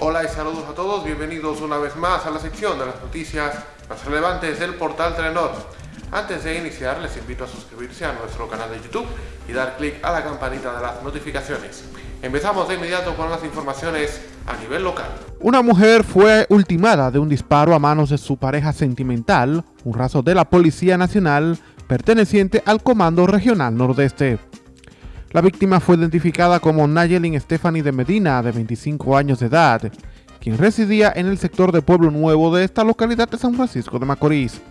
Hola y saludos a todos, bienvenidos una vez más a la sección de las noticias más relevantes del portal Telenor. Antes de iniciar les invito a suscribirse a nuestro canal de YouTube y dar clic a la campanita de las notificaciones. Empezamos de inmediato con las informaciones a nivel local. Una mujer fue ultimada de un disparo a manos de su pareja sentimental, un raso de la Policía Nacional perteneciente al Comando Regional Nordeste. La víctima fue identificada como Nayelin Stephanie de Medina, de 25 años de edad, quien residía en el sector de Pueblo Nuevo de esta localidad de San Francisco de Macorís.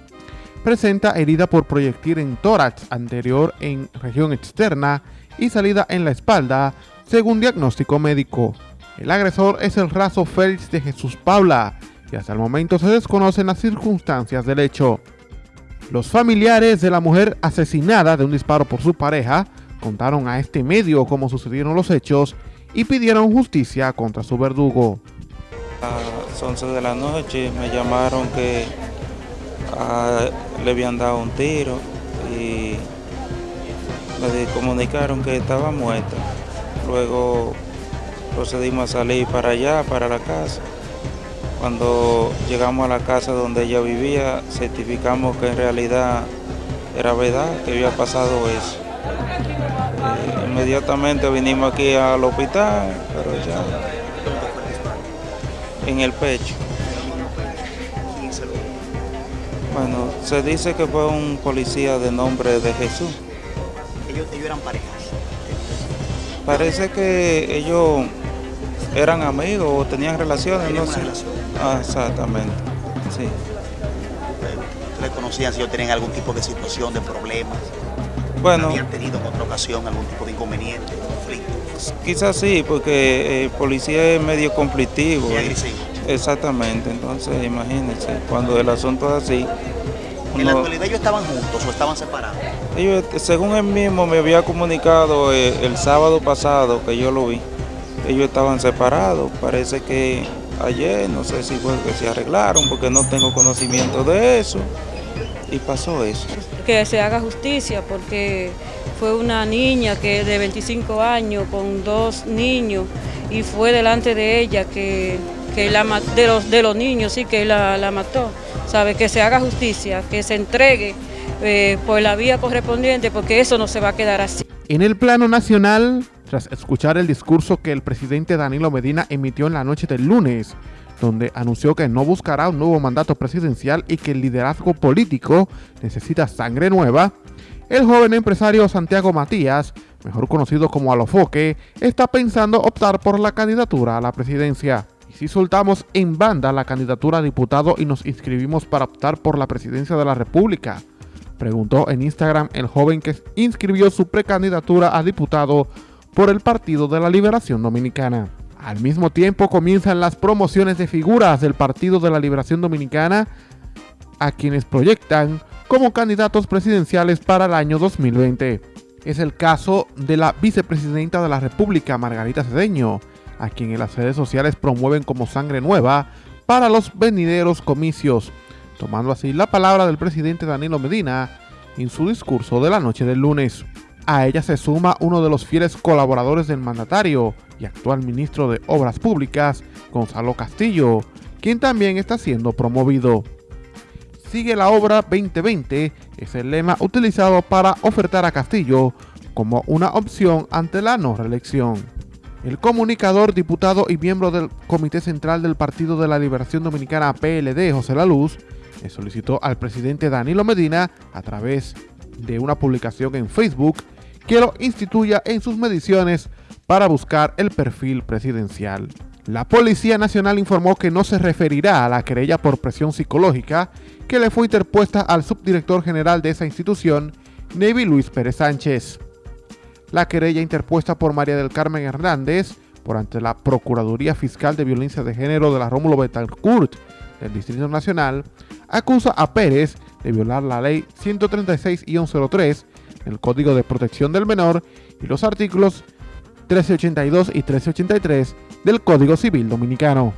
Presenta herida por proyectil en tórax anterior en región externa y salida en la espalda, según diagnóstico médico. El agresor es el raso Félix de Jesús Paula y hasta el momento se desconocen las circunstancias del hecho. Los familiares de la mujer asesinada de un disparo por su pareja contaron a este medio cómo sucedieron los hechos y pidieron justicia contra su verdugo. A las 11 de la noche me llamaron que ah, le habían dado un tiro y me comunicaron que estaba muerta. Luego procedimos a salir para allá, para la casa. Cuando llegamos a la casa donde ella vivía, certificamos que en realidad era verdad que había pasado eso. Inmediatamente vinimos aquí al hospital, pero ya en el pecho. Bueno, se dice que fue un policía de nombre de Jesús. Ellos, eran parejas. Parece que ellos eran amigos o tenían relaciones, no sé. Ah, exactamente, sí. ¿Ustedes conocían si ellos tenían algún tipo de situación, de problemas? Bueno. ¿Habían tenido en otra ocasión algún tipo de inconveniente, conflicto? Quizás sí, porque el policía es medio conflictivo. Y agresivo. Exactamente, entonces imagínense, cuando el asunto es así. ¿En la actualidad ellos estaban juntos o estaban separados? Ellos, según él mismo me había comunicado el, eh, el sábado pasado que yo lo vi, ellos estaban separados. Parece que ayer, no sé si fue que se arreglaron, porque no tengo conocimiento de eso. Y pasó eso. Que se haga justicia, porque fue una niña que de 25 años con dos niños y fue delante de ella que, que la, de, los, de los niños, sí, que la, la mató. ¿Sabe? Que se haga justicia, que se entregue eh, por la vía correspondiente, porque eso no se va a quedar así. En el plano nacional, tras escuchar el discurso que el presidente Danilo Medina emitió en la noche del lunes, donde anunció que no buscará un nuevo mandato presidencial y que el liderazgo político necesita sangre nueva, el joven empresario Santiago Matías, mejor conocido como Alofoque, está pensando optar por la candidatura a la presidencia. Y si soltamos en banda la candidatura a diputado y nos inscribimos para optar por la presidencia de la República, preguntó en Instagram el joven que inscribió su precandidatura a diputado por el Partido de la Liberación Dominicana. Al mismo tiempo comienzan las promociones de figuras del Partido de la Liberación Dominicana a quienes proyectan como candidatos presidenciales para el año 2020. Es el caso de la vicepresidenta de la República, Margarita Cedeño, a quien en las redes sociales promueven como sangre nueva para los venideros comicios, tomando así la palabra del presidente Danilo Medina en su discurso de la noche del lunes. A ella se suma uno de los fieles colaboradores del mandatario y actual ministro de Obras Públicas, Gonzalo Castillo, quien también está siendo promovido. Sigue la obra 2020, es el lema utilizado para ofertar a Castillo como una opción ante la no reelección. El comunicador, diputado y miembro del Comité Central del Partido de la Liberación Dominicana PLD, José La Luz, le solicitó al presidente Danilo Medina, a través de una publicación en Facebook, que lo instituya en sus mediciones para buscar el perfil presidencial. La Policía Nacional informó que no se referirá a la querella por presión psicológica que le fue interpuesta al subdirector general de esa institución, Navy Luis Pérez Sánchez. La querella interpuesta por María del Carmen Hernández por ante la Procuraduría Fiscal de Violencia de Género de la Rómulo Betancourt del Distrito Nacional acusa a Pérez de violar la ley 136-03, el Código de Protección del Menor y los artículos 1382 y 1383 del Código Civil Dominicano.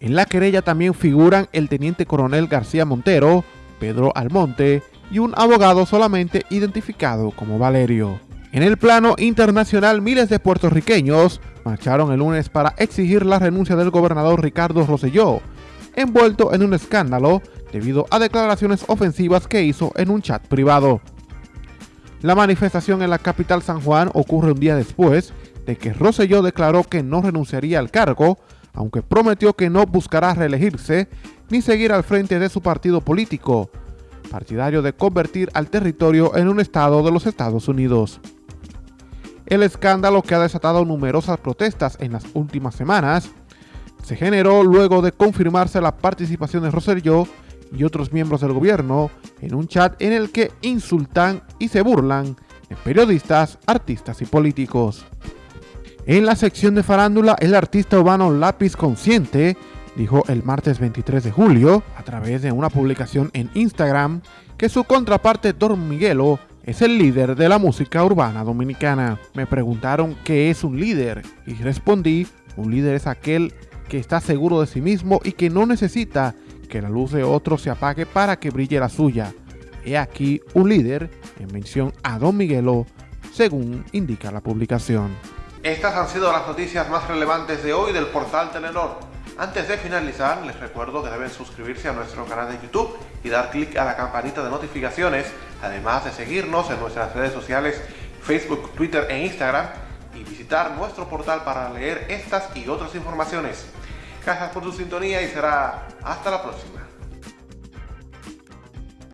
En la querella también figuran el teniente coronel García Montero, Pedro Almonte y un abogado solamente identificado como Valerio. En el plano internacional, miles de puertorriqueños marcharon el lunes para exigir la renuncia del gobernador Ricardo Rosselló, envuelto en un escándalo debido a declaraciones ofensivas que hizo en un chat privado. La manifestación en la capital San Juan ocurre un día después de que Rosselló declaró que no renunciaría al cargo, aunque prometió que no buscará reelegirse ni seguir al frente de su partido político, partidario de convertir al territorio en un estado de los Estados Unidos. El escándalo que ha desatado numerosas protestas en las últimas semanas se generó luego de confirmarse la participación de Rosselló y otros miembros del gobierno en un chat en el que insultan y se burlan de periodistas, artistas y políticos. En la sección de farándula, el artista urbano Lápiz Consciente dijo el martes 23 de julio, a través de una publicación en Instagram, que su contraparte Don Miguelo es el líder de la música urbana dominicana. Me preguntaron qué es un líder y respondí, un líder es aquel que está seguro de sí mismo y que no necesita que la luz de otro se apague para que brille la suya. He aquí un líder en mención a Don Miguelo, según indica la publicación. Estas han sido las noticias más relevantes de hoy del portal Telenor. Antes de finalizar, les recuerdo que deben suscribirse a nuestro canal de YouTube y dar clic a la campanita de notificaciones, además de seguirnos en nuestras redes sociales Facebook, Twitter e Instagram y visitar nuestro portal para leer estas y otras informaciones. Gracias por su sintonía y será hasta la próxima.